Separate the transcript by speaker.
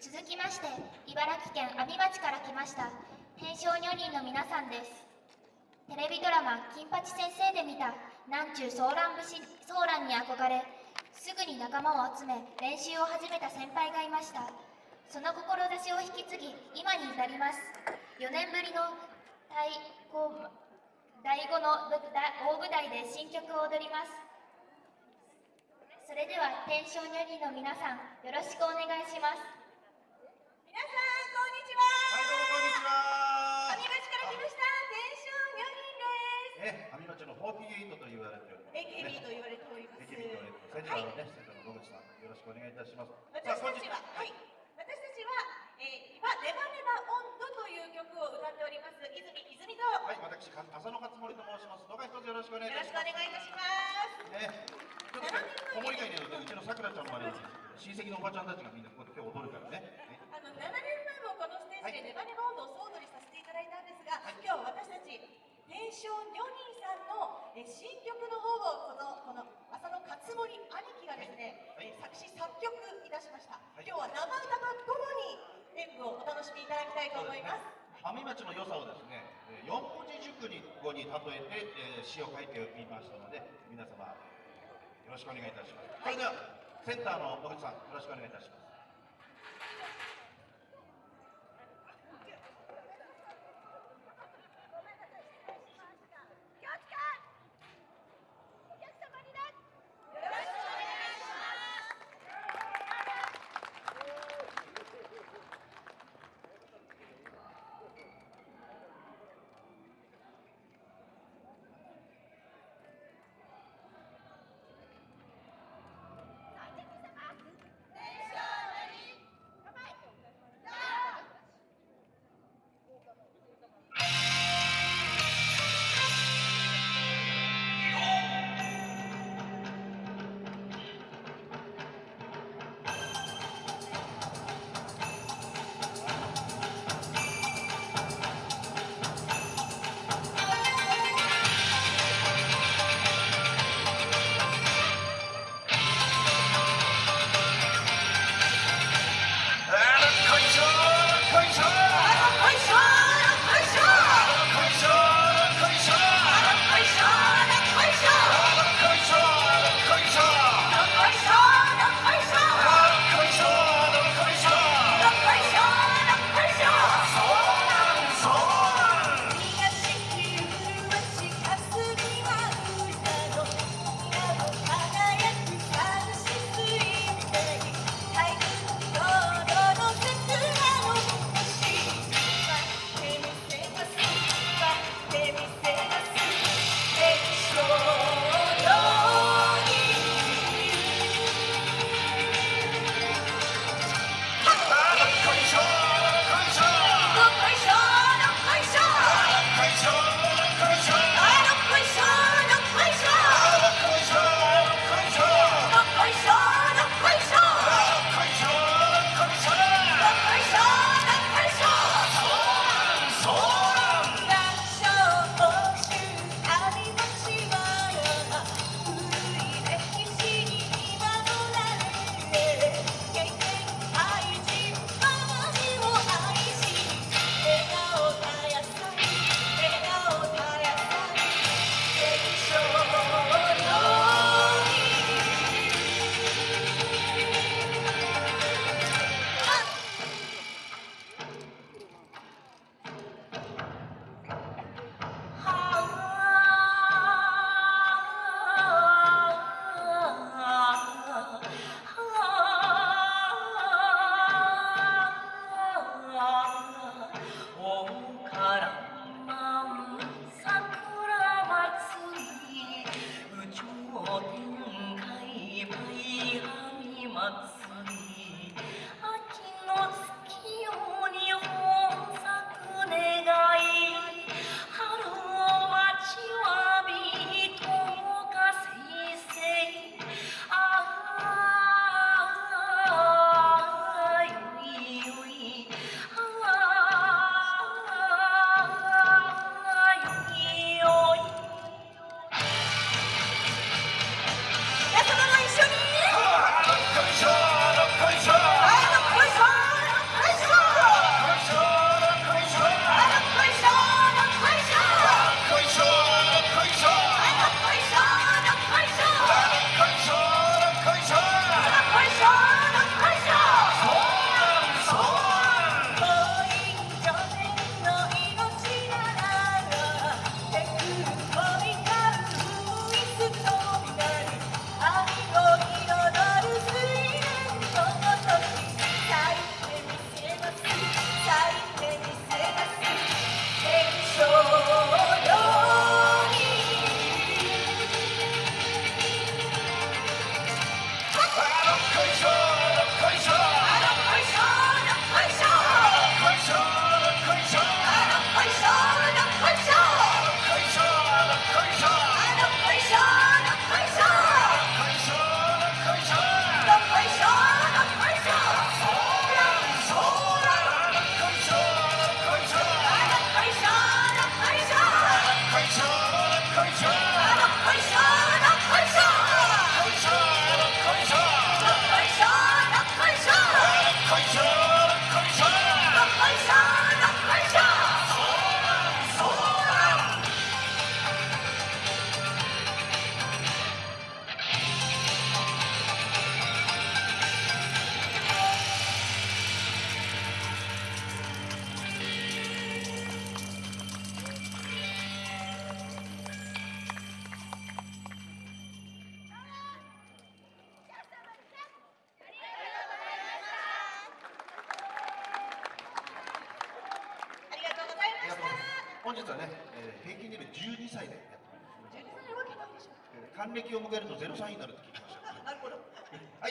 Speaker 1: 続きまして茨城県阿見町から来ました天正女人の皆さんです。テレビドラマ「金八先生」で見た南中ソーラン節ソーランに憧れすぐに仲間を集め練習を始めた先輩がいました。その志を引き継ぎ今に至ります。4年ぶりの太鼓第5の大舞台で新曲を踊りますそれでは天正女人の皆さんよろしくお願いします
Speaker 2: 48と言われております、
Speaker 3: AKB と言われております
Speaker 2: AKB と言われております。センターのね、センターの野口さん、よろしくお願いいたします。
Speaker 3: 私たちは、はい、私たちは、えー、今、ネバネバ温度という曲を歌っております、泉泉と、
Speaker 2: はい、私、か浅野勝森と申します。どうか一つよろしくお願いい
Speaker 3: よろしくお
Speaker 2: たします。
Speaker 3: 願いいたします。
Speaker 2: ね、ちょっとね、子守会にはね、うちのさくらちゃんの前に親戚のおばちゃんたちがみんなここで今日踊るからね。ね
Speaker 3: あの7年前もこのステージでネバネバ温度を総踊りさせていただいたんですが、今日私たち、天正女人さんのえ新曲の方をこのこの浅野勝森兄貴がですね、
Speaker 2: はい
Speaker 3: え作詞作曲いたしました。
Speaker 2: い
Speaker 3: 今日は生歌とともに演舞をお楽しみいただきたいと思います。
Speaker 2: 上町の良さをですね、えー四文字熟に語に例えて、えー詩を書いてみましたので、皆様、よろしくお願いいたします。それでは、センターの野口さん、よろしくお願いいたします。本日はね、えー平均年齢12歳でやってます
Speaker 3: 12歳なわけないでしょ
Speaker 2: えー還暦を迎えると0歳になるって聞